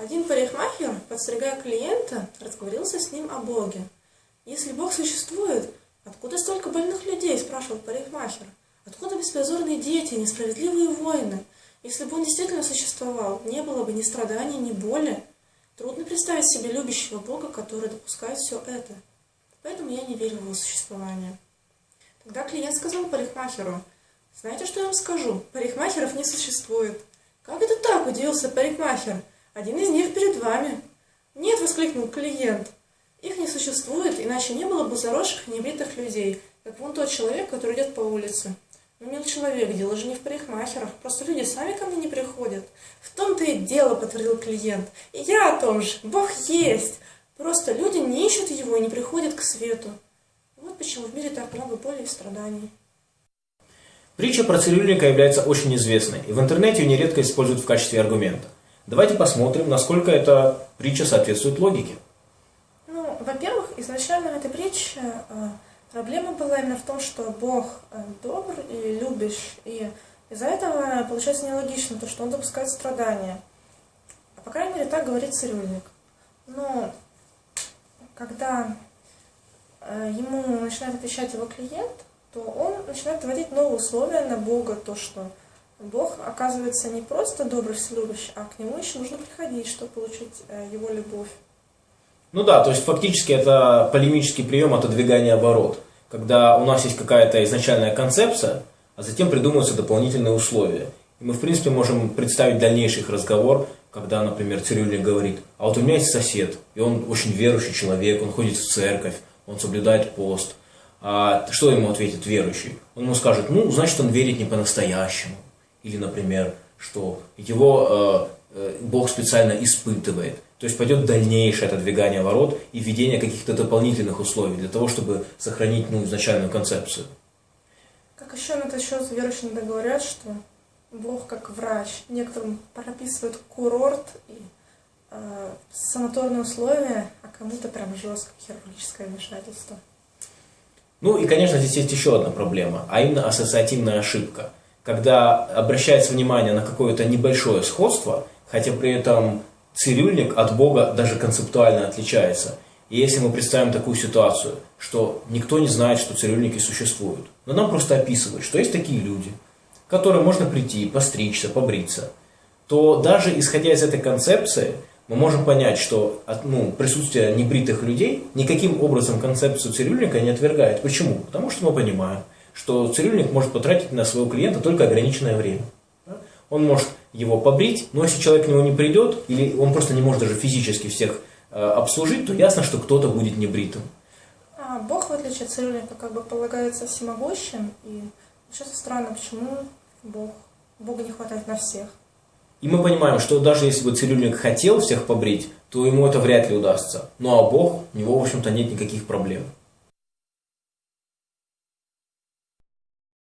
Один парикмахер, подстригая клиента, разговорился с ним о Боге. «Если Бог существует, откуда столько больных людей?» – спрашивал парикмахер. «Откуда беспризорные дети, несправедливые войны? Если бы он действительно существовал, не было бы ни страданий, ни боли. Трудно представить себе любящего Бога, который допускает все это. Поэтому я не верю в его существование». Тогда клиент сказал парикмахеру, «Знаете, что я вам скажу? Парикмахеров не существует». «Как это так?» – удивился парикмахер. Один из них перед вами. Нет, воскликнул клиент. Их не существует, иначе не было бы заросших небритых людей, как вон тот человек, который идет по улице. Ну, мил человек, дело же не в парикмахерах, просто люди сами ко мне не приходят. В том-то и дело, подтвердил клиент. И я о том же, Бог есть. Просто люди не ищут его и не приходят к свету. Вот почему в мире так много боли и страданий. Притча про цирюльника является очень известной, и в интернете ее нередко используют в качестве аргумента. Давайте посмотрим, насколько эта притча соответствует логике. Ну, во-первых, изначально в этой притче э, проблема была именно в том, что Бог э, добр и любящ, и из-за этого получается нелогично то, что Он допускает страдания. А по крайней мере, так говорит цирюльник. Но когда э, ему начинает отвечать его клиент, то он начинает вводить новые условия на Бога, то, что Бог, оказывается, не просто добрый вселюбящий, а к нему еще нужно приходить, чтобы получить э, его любовь. Ну да, то есть фактически это полемический прием отодвигания ворот, когда у нас есть какая-то изначальная концепция, а затем придумываются дополнительные условия. И мы, в принципе, можем представить дальнейший разговор, когда, например, цирюльник говорит, а вот у меня есть сосед, и он очень верующий человек, он ходит в церковь, он соблюдает пост. А что ему ответит верующий? Он ему скажет, ну, значит, он верит не по-настоящему. Или, например, что его э, э, Бог специально испытывает. То есть пойдет дальнейшее отодвигание ворот и введение каких-то дополнительных условий для того, чтобы сохранить ну, изначальную концепцию. Как еще на этот счет верующие иногда говорят, что Бог как врач некоторым прописывает курорт и э, санаторные условия, а кому-то прям жесткое хирургическое вмешательство. Ну и, конечно, здесь есть еще одна проблема, а именно ассоциативная ошибка – когда обращается внимание на какое-то небольшое сходство, хотя при этом цирюльник от Бога даже концептуально отличается. И если мы представим такую ситуацию, что никто не знает, что цирюльники существуют, но нам просто описывают, что есть такие люди, к которым можно прийти, постричься, побриться, то даже исходя из этой концепции, мы можем понять, что ну, присутствие небритых людей никаким образом концепцию цирюльника не отвергает. Почему? Потому что мы понимаем, что цирюльник может потратить на своего клиента только ограниченное время. Он может его побрить, но если человек к нему не придет, или он просто не может даже физически всех э, обслужить, то ясно, что кто-то будет небритым. А Бог, в отличие от цирюльника, как бы полагается всемогущим, и сейчас странно, почему Бог, Бога не хватает на всех. И мы понимаем, что даже если бы цирюльник хотел всех побрить, то ему это вряд ли удастся. Ну а Бог, у него, в общем-то, нет никаких проблем.